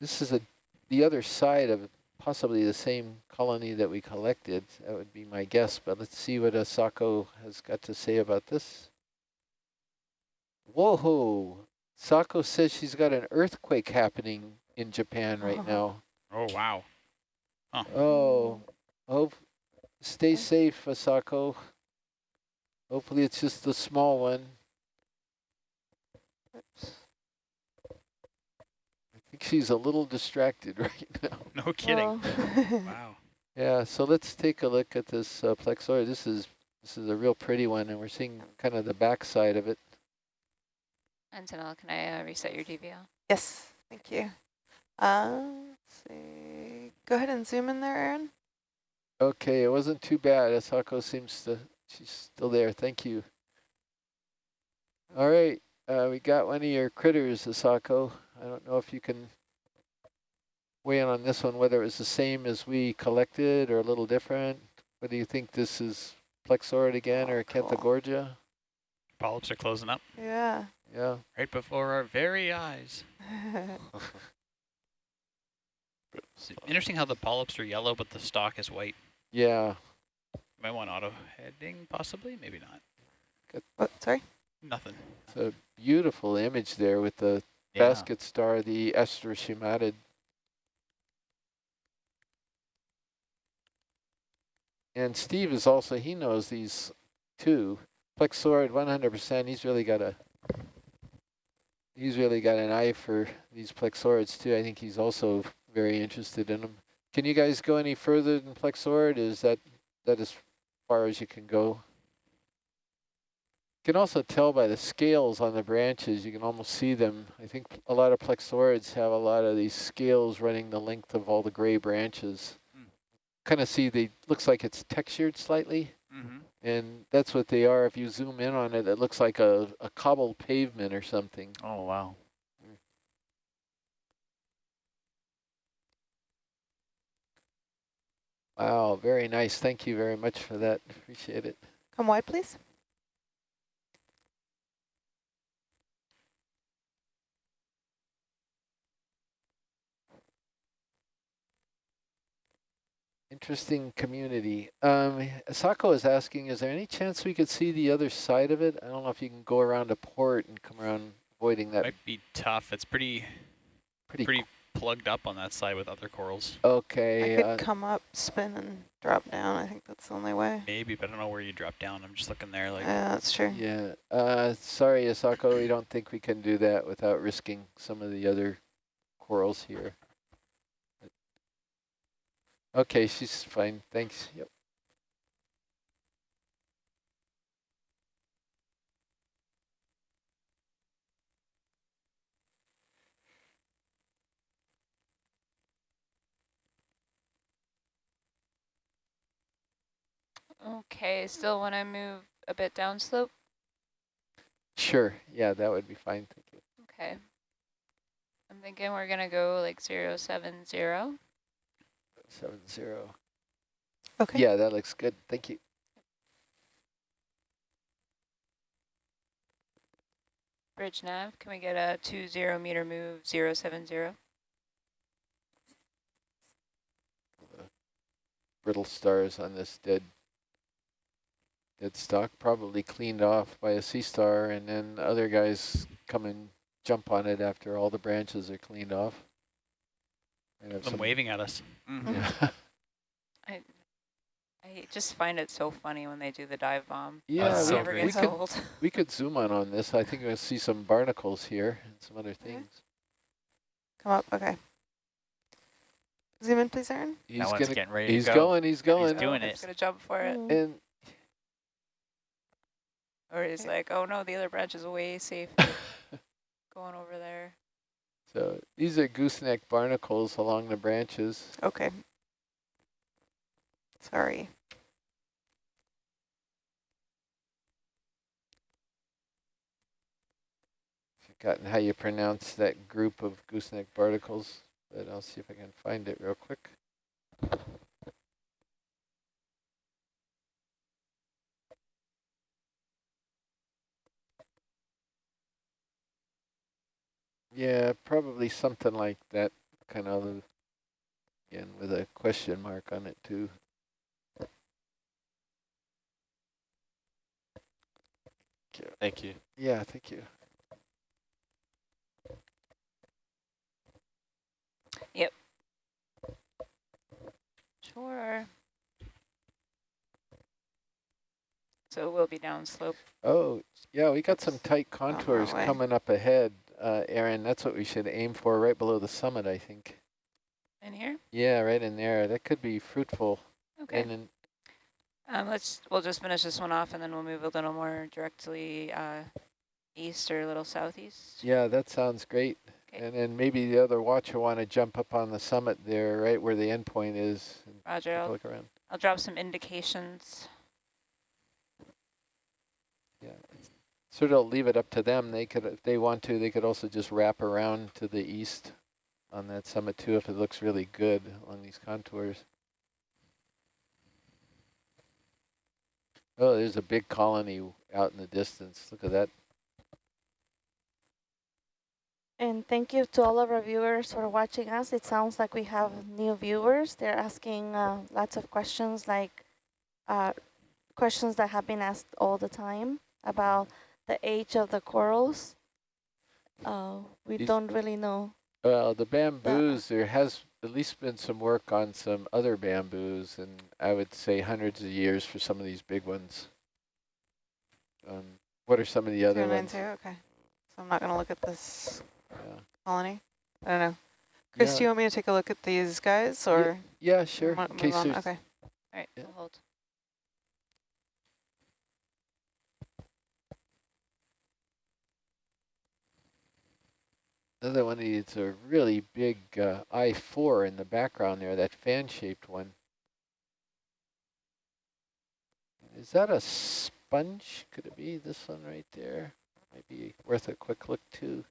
this is a, the other side of possibly the same colony that we collected. That would be my guess, but let's see what Asako has got to say about this. Whoa, Sako says she's got an earthquake happening in Japan right Oh. now. Oh, wow. Oh, hope, stay safe, Asako. Hopefully it's just the small one. Oops. I think she's a little distracted right now. No kidding. Well, Wow. Yeah, so let's take a look at this uh, plexaurid. This is this is a real pretty one, and we're seeing kind of the backside of it. Antonella, can I uh, reset your DVL? yes, thank you. Uh, let's see. Go ahead and zoom in there, Aaron. Okay, it wasn't too bad. Asako seems to, she's still there. Thank you. All right, uh, we got one of your critters, Asako. I don't know if you can weigh in on this one, whether it was the same as we collected or a little different. Whether you think this is Plexaurid again or Cool. Acanthogorgia? Polyps are closing up Yeah. Yeah. right before our very eyes. It's interesting how the polyps are yellow, but the stalk is white. Yeah. Might want auto heading, possibly, maybe not. what, oh, sorry? Nothing. It's a beautiful image there with the Yeah. basket star, the Asteroschematid. And Steve is also, he knows these two. Plexaurid 100%, he's really got a, he's really got an eye for these plexaurids too. I think he's also very interested in them. Can you guys go any further than plexaurid? Is that, that as far as you can go? You can also tell by the scales on the branches, you can almost see them. I think a lot of plexaurids have a lot of these scales running the length of all the gray branches. Hmm. Kind of see the, looks like it's textured slightly, Mm-hmm. and that's what they are. If you zoom in on it, it looks like a, a cobbled pavement or something. Oh, wow. Wow, very nice. Thank you very much for that. Appreciate it. Come wide, please. Interesting community. Um, Asako is asking, is there any chance we could see the other side of it? I don't know if you can go around a port and come around avoiding that Might be tough. It's pretty pretty, pretty plugged up on that side with other corals. Okay. I could uh, come up, spin, and drop down. I think that's the only way. Maybe, but I don't know where you drop down. I'm just looking there like Yeah, that's true. yeah. Uh, sorry, Asako, we don't think we can do that without risking some of the other corals here. Okay, she's fine. Thanks. Yep. Okay, still when I move a bit downslope? Sure. Yeah, that would be fine. Thank you. Okay. I'm thinking we're gonna go like zero seven zero. Seven zero. Okay. Yeah, that looks good. Thank you. Bridge nav, can we get a two zero meter move zero seven zero? brittle stars on this dead dead stock, probably cleaned off by a sea star, and then other guys come and jump on it after all the branches are cleaned off. Might have them some- waving at us. Mm-hmm. Yeah, I I just find it so funny when they do the dive bomb. yeah That's we, so never great. we could old. we could zoom on on this. I think we'll see some barnacles here and some other things. Come up. Okay. Zoom in, please, Aaron. He's that one's gonna. getting ready He's to go. going. He's going. doing He's it. gonna jump for it. Mm. And Or he's like, oh no, the other branch is way safe. Going over there. So these are gooseneck barnacles along the branches. Okay. Sorry. forgotten how you pronounce that group of gooseneck barnacles, but I'll see if I can find it real quick. Yeah, probably something like that, kind of, again, with a question mark on it too. Thank you. Yeah, thank you. Yep. Sure. So we'll be downslope. Oh, yeah, we got some tight contours coming up ahead, uh, Aaron. That's what we should aim for, right below the summit, I think. In here? Yeah, right in there. That could be fruitful. Okay. And then, Um, let's, we'll just finish this one off and then we'll move a little more directly uh, east or a little southeast. yeah, that sounds great. Okay. And then maybe the other watcher want to jump up on the summit there, right where the endpoint is. Roger, I'll, look around. I'll drop some indications. Yeah. Sort of leave it up to them. They could, if they want to, they could also just wrap around to the east on that summit too, if it looks really good along these contours. Oh, there's a big colony out in the distance. Look at that. And thank you to all of our viewers for watching us. It sounds like we have new viewers. They're asking uh, lots of questions like uh, questions that have been asked all the time about the age of the corals. Uh, we These- don't really know. Well, the bamboos, there has at least been some work on some other bamboos, and I would say hundreds of years for some of these big ones. Um, what are some of the other ones? zero, okay. So I'm not gonna look at this Yeah. colony. I don't know. Chris, Yeah. do you want me to take a look at these guys or? Yeah, sure. In case on? there's Okay. All right, Yeah. we'll hold. Another one of these a really big uh, I-4 in the background there, that fan-shaped one. Is that a sponge? Could it be this one right there? Might be worth a quick look too.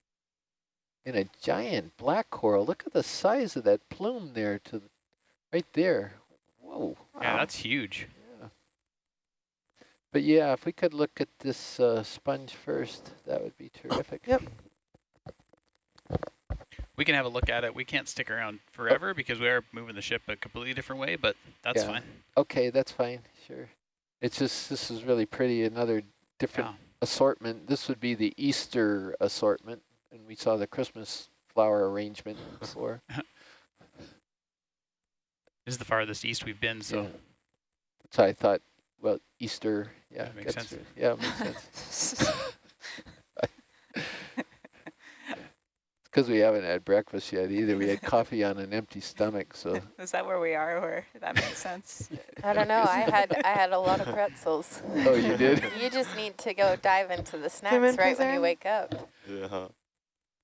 And a giant black coral. Look at the size of that plume there to the, right there. Whoa. Yeah, that's huge. Yeah. But yeah, if we could look at this uh, sponge first, that would be terrific. Yep. We can have a look at it. We can't stick around forever because we are moving the ship a completely different way, but that's Yeah. fine. Okay, that's fine, sure. It's just, this is really pretty, another different Yeah. assortment. This would be the Easter assortment, and we saw the Christmas flower arrangement before. This is the farthest east we've been, so Yeah. So I thought, well, Easter, yeah. That makes sense. it. Yeah, makes sense. Because we haven't had breakfast yet either. We had coffee on an empty stomach, so. Is that where we are where that makes sense? I don't know. I had I had a lot of pretzels. Oh, you did? You just need to go dive into the in, snacks right please, when you wake up. Yeah.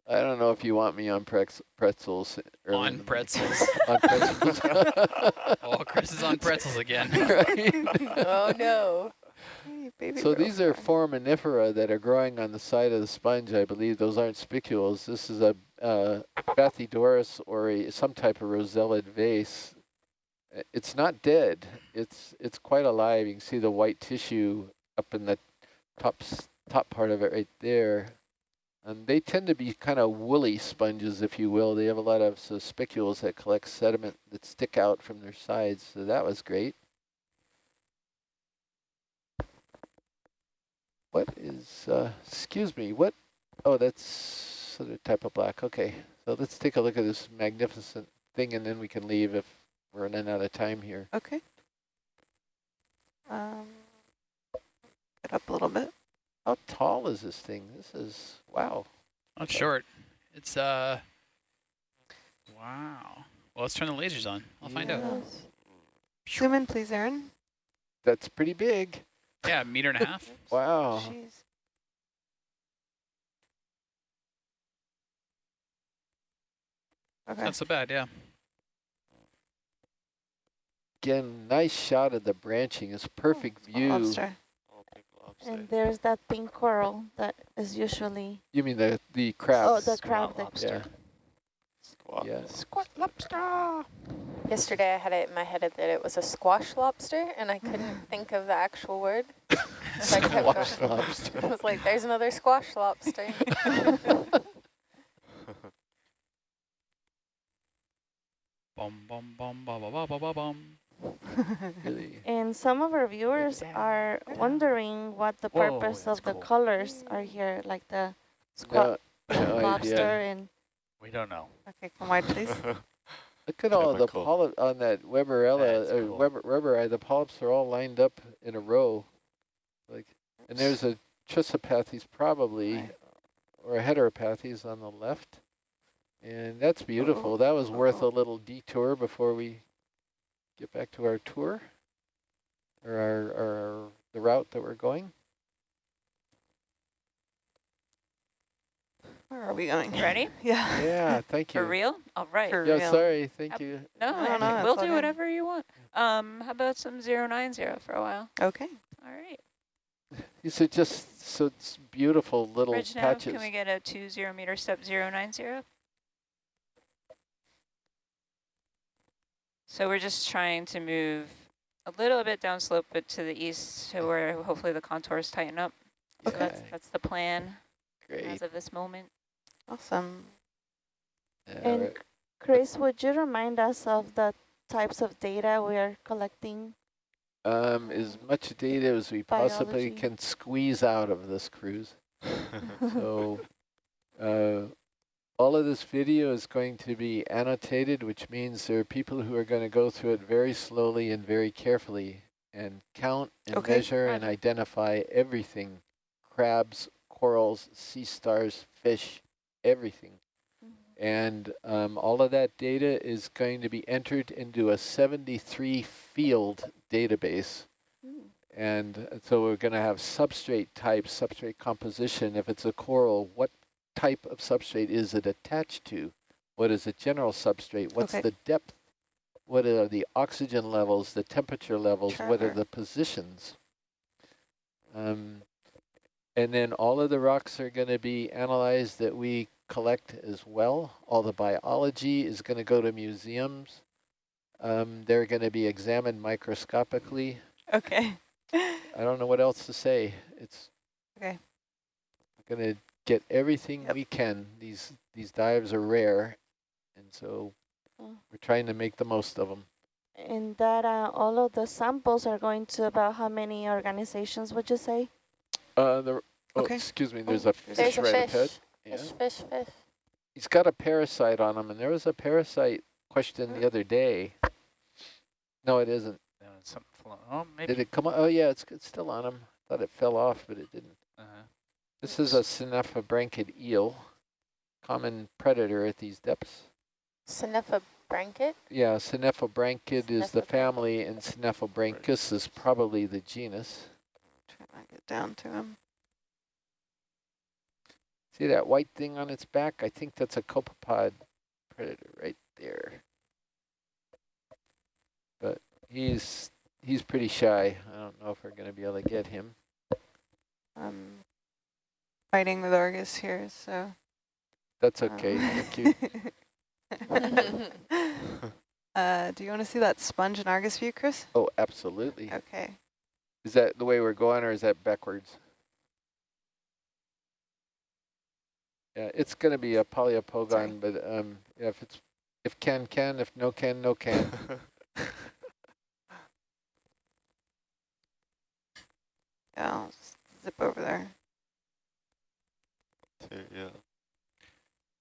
I don't know if you want me on prex pretzels. early on the morning. pretzels. on pretzels. oh, Chris is on pretzels again. Right? Oh no. Hey, So these are foraminifera that are growing on the side of the sponge, I believe. Those aren't spicules. This is a uh, Bathydorus or a, some type of rosellid vase. It's not dead. It's it's quite alive. You can see the white tissue up in the top top part of it right there. And they tend to be kind of woolly sponges, if you will. They have a lot of so spicules that collect sediment that stick out from their sides. So that was great. What is, uh, excuse me, what? Oh, that's other type of black. Okay, so let's take a look at this magnificent thing and then we can leave if we're running out of time here. Okay. Um, get up a little bit. How tall is this thing? This is, wow. Not short. It's, uh, wow. Well, let's turn the lasers on. I'll find out. Yes. Zoom in, please, Aaron. That's pretty big. Yeah, a meter and a half. Wow. Jeez. Okay. Not so bad, yeah. Again, nice shot of the branching. It's perfect Small view. Lobster. Oh, pink lobster. And there's that pink coral that is usually, You mean the, the crab? oh, the crab. Squat that- lobster. Yeah, what? Yes. Squat lobster. Yesterday I had it in my head that it was a squash lobster and I couldn't mm. think of the actual word. Squash I lobster. I was like, there's another squash lobster. bum, bum, bum, bum. And some of our viewers are wondering what the purpose of the colors are here, like the squat uh, lobster yeah. and we don't know. Okay, come wide, please. Look at all the Typical. polyp on that Weberella, That's uh, cool. Weber, Weber, the polyps are all lined up in a row. Like, and there's a Chrysopathes probably, Right. or a Heteropathes on the left. And that's beautiful. That was worth a little detour before we get back to our tour, or our, our the route that we're going. Where are we going? Ready? Yeah. Yeah, thank you. For real? All right. For Yeah, real. sorry, thank Yep. you. No, No, no, we'll it's all do good. whatever you want. Um, how about some 090 for a while? Okay. All right. These are just such beautiful little Bridge nav, patches. can we get a 20 meter step 090? So we're just trying to move a little bit downslope, but to the east, to where hopefully the contours tighten up. So that's Okay. that's the plan Great. as of this moment. Awesome. Yeah, And right. Chris, would you remind us of the types of data we are collecting? um, as much data as we possibly can squeeze out of this cruise. So uh, all of this video is going to be annotated, which means there are people who are going to go through it very slowly and very carefully and count and Okay. measure and identify everything, crabs, corals, sea stars, fish, everything. And um, all of that data is going to be entered into a 73 field database. Mm. And uh, so we're going to have substrate type, substrate composition. If it's a coral, what type of substrate is it attached to? What is the general substrate? What's Okay. the depth? What are the oxygen levels, the temperature levels? What are the positions? Um, and then all of the rocks are going to be analyzed that we collect as well. All the biology is going to go to museums. Um, they're going to be examined microscopically. Okay. I don't know what else to say. It's Okay. We're going to get everything Yep. we can. These these dives are rare, and so Oh. we're trying to make the most of them. And that uh, all of the samples are going to about how many organizations would you say? Uh, the, oh, Okay. excuse me. There's a fish There's a right fish. Ahead. Yeah. Fish, fish, fish. He's got a parasite on him, and there was a parasite question the other day. No, it isn't. Uh, something flo- oh, maybe. Did it come? on? Oh, yeah, it's, it's still on him. Thought it fell off, but it didn't. uh-huh. This is a Synaphobranchid eel, common predator at these depths. Synepha. Yeah, Synaphobranchid is the family, and Synaphobranchus is probably the genus. Trying to get down to him. See that white thing on its back? I think that's a copepod predator right there. But he's he's pretty shy. I don't know if we're going to be able to get him. I'm fighting with Argus here, so. That's okay. um, Thank you. uh, do you want to see that sponge in Argus view, Chris? Oh, absolutely. Okay. Is that the way we're going, or is that backwards? Yeah, it's going to be a poliopogon, but um, yeah, if it's if can can, if no can no can. Yeah, I'll just zip over there. Yeah.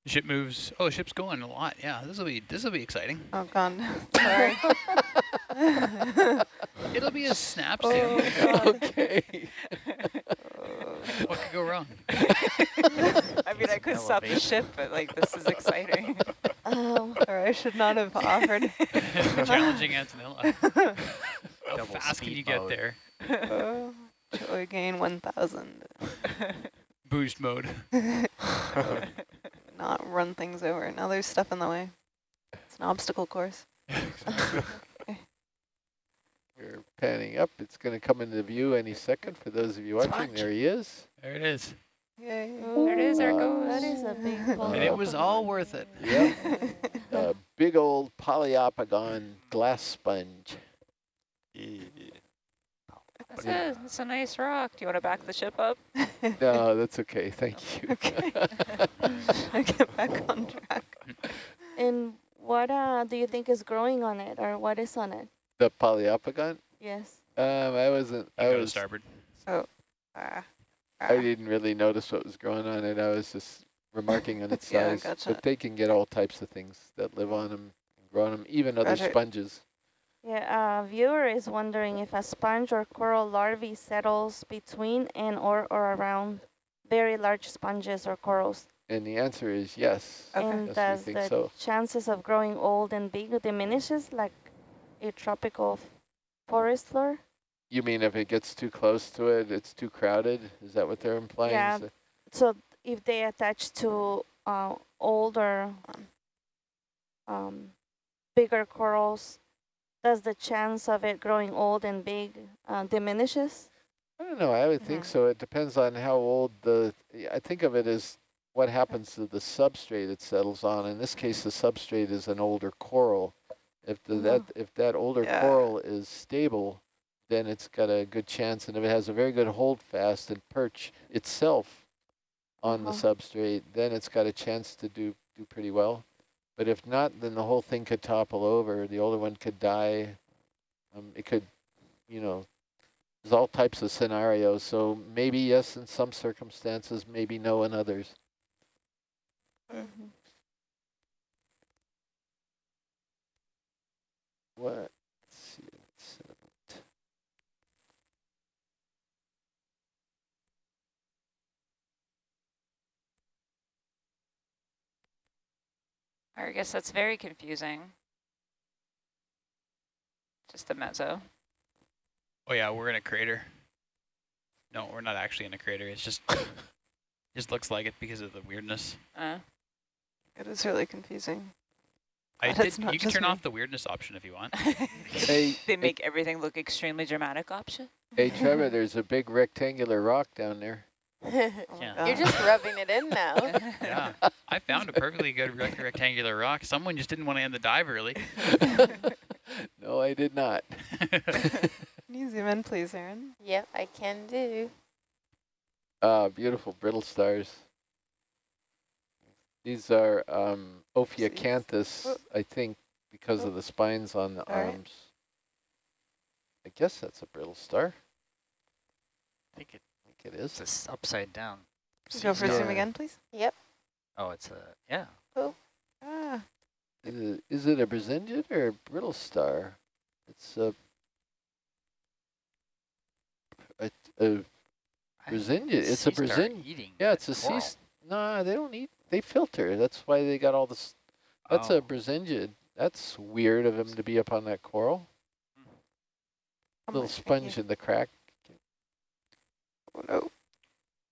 Ship moves. Oh, ship's going a lot. Yeah, this will be this will be exciting. Oh, God. Sorry. It'll be a snap Oh, okay. What could go wrong? I mean, I could stop the ship, but like this is exciting. Um, Sorry, I should not have offered. Challenging Antonella. How Double fast can speed you get there? oh, joy gain 1,000. Boost mode. Not run things over. Now there's stuff in the way. It's an obstacle course. We're panning up. It's going to come into view any second. For those of you watching, Sponge. there he is. There it is. Yay. There it is, there it Uh, goes. that is a big ball. And it was all worth it. Yep. a big old poliopogon glass sponge. Yeah. That's a, that's a nice rock. Do you want to back the ship up? No, that's okay. Thank you. Okay. I get back on track. And What uh, do you think is growing on it or what is on it? The Poliopogon? Yes. Um, I wasn't, You I go to was, starboard. So, uh, I didn't really notice what was growing on it. I was just remarking on its Yeah, size. gotcha. But they can get all types of things that live on them, grow on them, even other Roger. sponges. Yeah, uh, viewer is wondering if a sponge or coral larvae settles between and or, or around very large sponges or corals. And the answer is yes. Okay. And Yes, does the so. chances of growing old and big diminishes like a tropical f- forest floor? You mean if it gets too close to it, it's too crowded? Is that what they're implying? Yeah. So if they attach to uh, older, um, bigger corals, does the chance of it growing old and big uh, diminishes? I don't know. I would think so. It depends on how old the. I think of it as what happens to the substrate it settles on. In this case, the substrate is an older coral. If the, that if that older Yeah. coral is stable, then it's got a good chance. And if it has a very good hold fast and perch itself on the Uh-huh. substrate, then it's got a chance to do do pretty well. But if not, then the whole thing could topple over. The older one could die. Um, it could, you know, there's all types of scenarios. So maybe yes in some circumstances, maybe no in others. What? Let's see. let's, I guess that's very confusing. Just the mezzo. Oh yeah, we're in a crater. No, we're not actually in a crater. It's just just looks like it because of the weirdness. Uh, It is really confusing. I But did. You can turn me. off the weirdness option if you want. Hey, they make everything look extremely dramatic option. hey, Trevor, there's a big rectangular rock down there. Oh Yeah. You're just rubbing it in now. Yeah, I found a perfectly good rec rectangular rock. Someone just didn't want to end the dive early. no, I did not. Can you zoom in, please, Aaron? yep, I can do. Ah, beautiful brittle stars. These are um, Ophiocanthus, Oh. I think, because of the spines on the All right. arms. I guess that's a brittle star. I think it- I think it is. it's this upside down. Go for Yeah. zoom again, please. Yep. Oh, it's a, yeah. Oh. Ah, Is it, is it a Brisingid or a brittle star? It's a, Brisingid. It's a sea star Brisingid. eating Yeah, it's a sea. coral. s- Nah, they don't eat. They filter. That's why they got all this. That's Oh. a Brisingid. That's weird of him to be up on that coral. how Little sponge in the crack. Oh, no.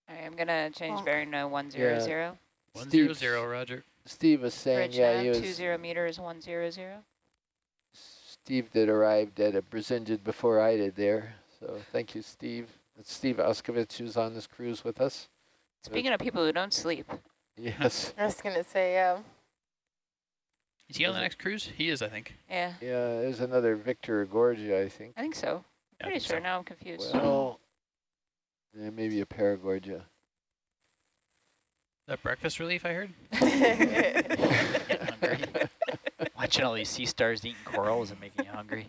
I'm gonna change Bonk. bearing to one zero zero. One zero Steve- zero, Roger. Steve was saying, Bridge yeah, he was. two zero meters, one zero zero. Steve did arrived at a Brisingid before I did there. So thank you, Steve. It's Steve Auscavitch who's on this cruise with us. Speaking of people who don't sleep, Yes. I was gonna say, um, Is he on the next cruise? He is, I think. yeah, Yeah, there's another Victorgorgia, I think. I think so. Yeah, Pretty sure so. now I'm confused. Well, yeah, maybe a Paragorgia. That breakfast relief I heard. Watching all these sea stars eating corals and making you hungry.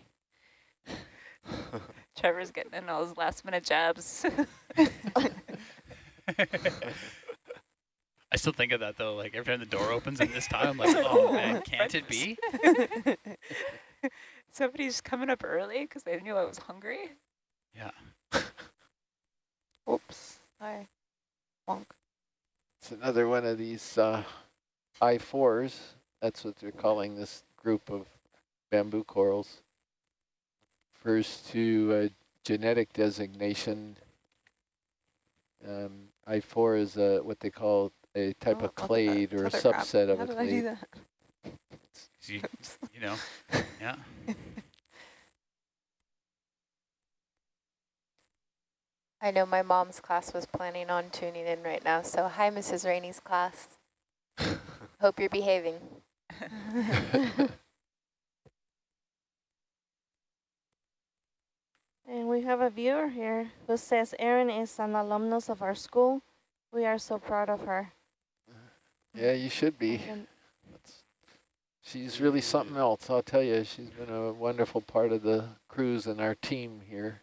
Trevor's getting in all his last minute jabs. I still think of that though. Like every time the door opens at this time, I'm like, oh man, can't it be? Somebody's coming up early because they knew I was hungry. Yeah. Oops. Hi. Wonk. It's another one of these uh, I-4s. That's what they're calling this group of bamboo corals. Refers to a genetic designation. Um, I-4 is a, what they call a type Oh, of look at that clade or a tether crab. subset of How a did I do clade. that? You, you know, yeah. I know my mom's class was planning on tuning in right now. So hi, Mrs. Rainey's class. Hope you're behaving. And we have a viewer here who says Erin is an alumnus of our school. We are so proud of her. Yeah, you should be. That's She's really something else, I'll tell you. She's been a wonderful part of the cruise and our team here.